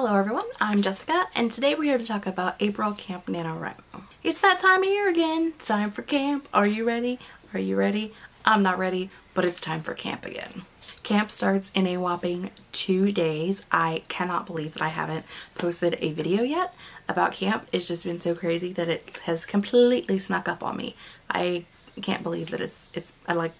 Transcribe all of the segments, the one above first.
Hello everyone, I'm Jessica and today we're here to talk about April Camp NaNoWriMo. It's that time of year again. Time for camp. Are you ready? Are you ready? I'm not ready, but it's time for camp again. Camp starts in a whopping two days. I cannot believe that I haven't posted a video yet about camp. It's just been so crazy that it has completely snuck up on me. I can't believe that it's, it's, I like,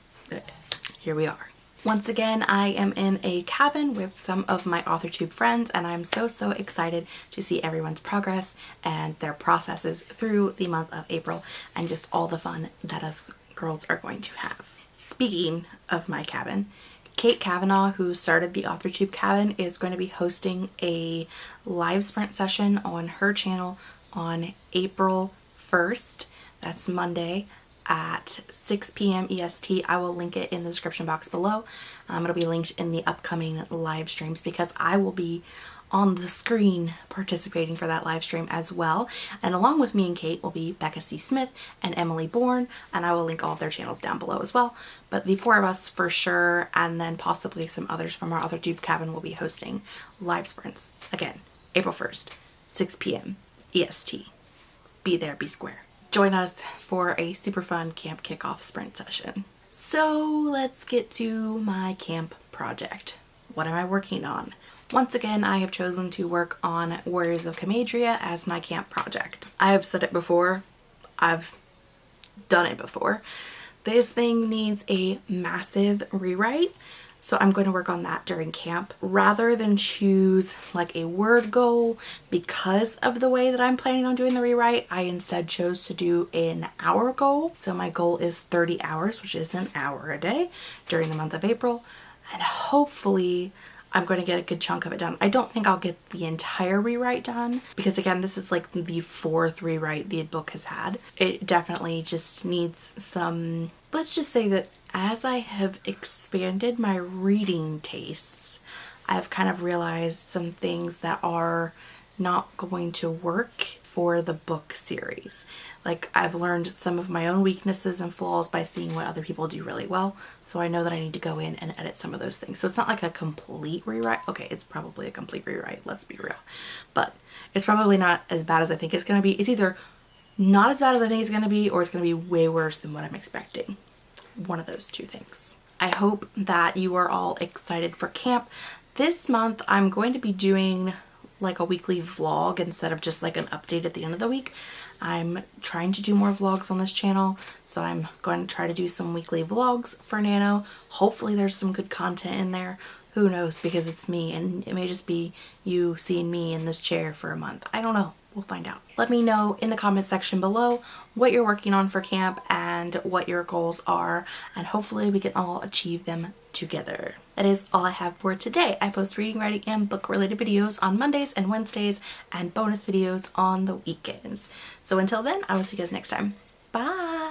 here we are. Once again, I am in a cabin with some of my AuthorTube friends and I'm so, so excited to see everyone's progress and their processes through the month of April and just all the fun that us girls are going to have. Speaking of my cabin, Kate Kavanaugh, who started the AuthorTube cabin, is going to be hosting a live sprint session on her channel on April 1st. That's Monday at 6 p.m. EST. I will link it in the description box below. Um, it'll be linked in the upcoming live streams because I will be on the screen participating for that live stream as well. And along with me and Kate will be Becca C. Smith and Emily Bourne, and I will link all of their channels down below as well. But the four of us for sure, and then possibly some others from our AuthorTube cabin will be hosting live sprints. Again, April 1st, 6 p.m. EST. Be there, be square join us for a super fun camp kickoff sprint session. So let's get to my camp project. What am I working on? Once again, I have chosen to work on Warriors of Comadria as my camp project. I have said it before, I've done it before. This thing needs a massive rewrite so I'm going to work on that during camp rather than choose like a word goal because of the way that I'm planning on doing the rewrite. I instead chose to do an hour goal. So my goal is 30 hours, which is an hour a day during the month of April. And hopefully I'm going to get a good chunk of it done. I don't think I'll get the entire rewrite done because again, this is like the fourth rewrite the book has had. It definitely just needs some, let's just say that as I have expanded my reading tastes, I've kind of realized some things that are not going to work for the book series. Like I've learned some of my own weaknesses and flaws by seeing what other people do really well. So I know that I need to go in and edit some of those things. So it's not like a complete rewrite. Okay, it's probably a complete rewrite, let's be real. But it's probably not as bad as I think it's going to be. It's either not as bad as I think it's going to be or it's going to be way worse than what I'm expecting one of those two things. I hope that you are all excited for camp. This month I'm going to be doing like a weekly vlog instead of just like an update at the end of the week. I'm trying to do more vlogs on this channel so I'm going to try to do some weekly vlogs for Nano. Hopefully there's some good content in there. Who knows because it's me and it may just be you seeing me in this chair for a month. I don't know we'll find out. Let me know in the comment section below what you're working on for camp and what your goals are and hopefully we can all achieve them together. That is all I have for today. I post reading, writing, and book related videos on Mondays and Wednesdays and bonus videos on the weekends. So until then, I will see you guys next time. Bye!